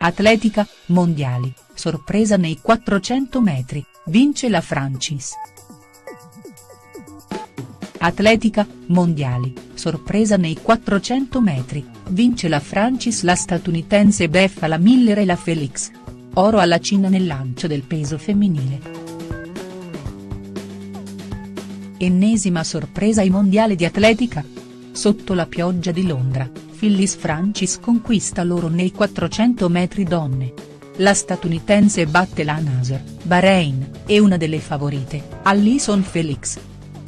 Atletica, mondiali, sorpresa nei 400 metri, vince la Francis. Atletica, mondiali, sorpresa nei 400 metri, vince la Francis la statunitense beffa la Miller e la Felix. Oro alla Cina nel lancio del peso femminile. Ennesima sorpresa ai mondiali di atletica? Sotto la pioggia di Londra, Phyllis Francis conquista l'oro nei 400 metri donne. La statunitense batte la Nasser, Bahrain, e una delle favorite, Allyson Felix.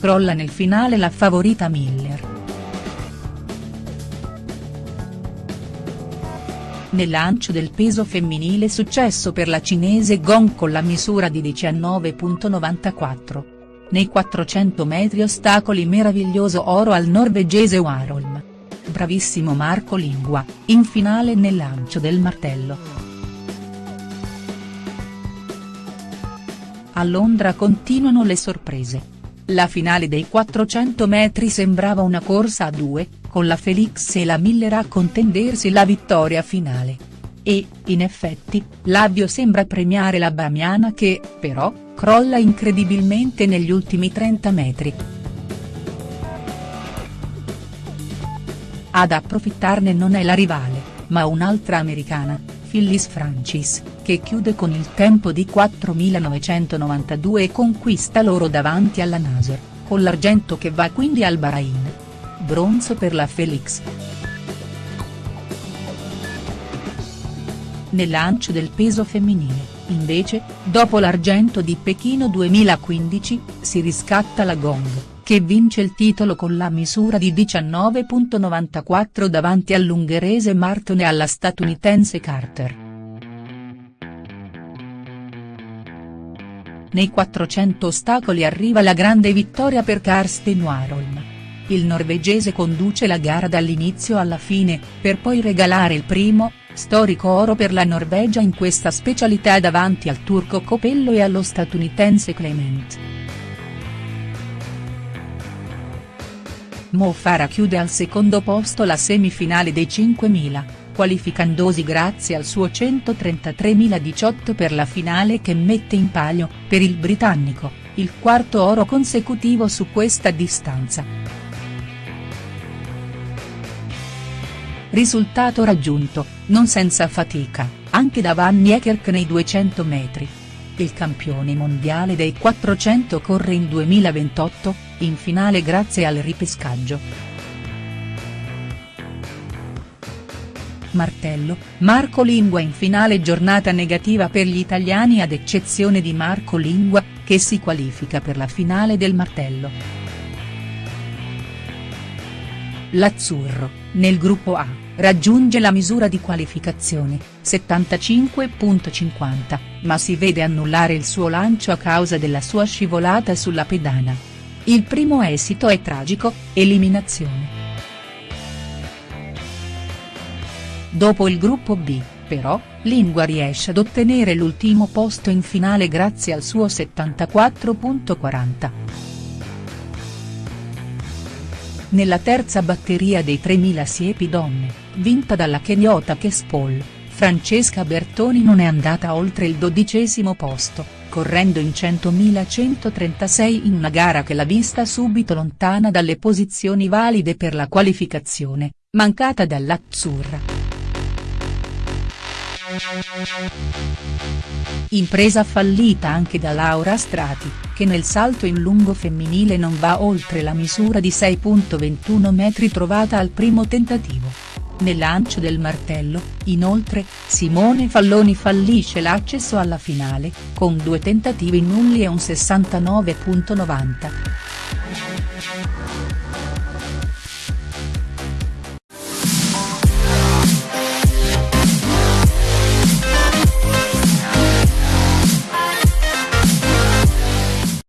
Crolla nel finale la favorita Miller. Nel lancio del peso femminile successo per la cinese Gong con la misura di 19.94. Nei 400 metri ostacoli meraviglioso oro al norvegese Warholm bravissimo Marco Lingua, in finale nel lancio del martello. A Londra continuano le sorprese. La finale dei 400 metri sembrava una corsa a due, con la Felix e la Miller a contendersi la vittoria finale. E, in effetti, l'avvio sembra premiare la Bamiana che, però, crolla incredibilmente negli ultimi 30 metri. Ad approfittarne non è la rivale, ma un'altra americana, Phyllis Francis, che chiude con il tempo di 4.992 e conquista l'oro davanti alla Nasser, con l'argento che va quindi al Bahrain. Bronzo per la Felix. Nel lancio del peso femminile, invece, dopo l'argento di Pechino 2015, si riscatta la Gong che vince il titolo con la misura di 19.94 davanti all'ungherese Marton e alla statunitense Carter. Nei 400 ostacoli arriva la grande vittoria per Karsten Warholm. Il norvegese conduce la gara dall'inizio alla fine, per poi regalare il primo, storico oro per la Norvegia in questa specialità davanti al turco Copello e allo statunitense Clement. Mo Farah chiude al secondo posto la semifinale dei 5.000, qualificandosi grazie al suo 133.018 per la finale che mette in palio, per il britannico, il quarto oro consecutivo su questa distanza. Risultato raggiunto, non senza fatica, anche da Van Niekerk nei 200 metri. Il campione mondiale dei 400 corre in 2028, in finale grazie al ripescaggio. Martello, Marco Lingua in finale giornata negativa per gli italiani ad eccezione di Marco Lingua, che si qualifica per la finale del martello. L'Azzurro, nel gruppo A, raggiunge la misura di qualificazione, 75.50, ma si vede annullare il suo lancio a causa della sua scivolata sulla pedana. Il primo esito è tragico, eliminazione. Dopo il gruppo B, però, Lingua riesce ad ottenere l'ultimo posto in finale grazie al suo 74.40. Nella terza batteria dei 3000 siepi donne, vinta dalla keniota Kespol, Francesca Bertoni non è andata oltre il dodicesimo posto correndo in 100.136 in una gara che l'ha vista subito lontana dalle posizioni valide per la qualificazione, mancata dall'Azzurra. Impresa fallita anche da Laura Strati, che nel salto in lungo femminile non va oltre la misura di 6.21 metri trovata al primo tentativo. Nel lancio del martello, inoltre, Simone Falloni fallisce l'accesso alla finale, con due tentativi nulli e un 69.90.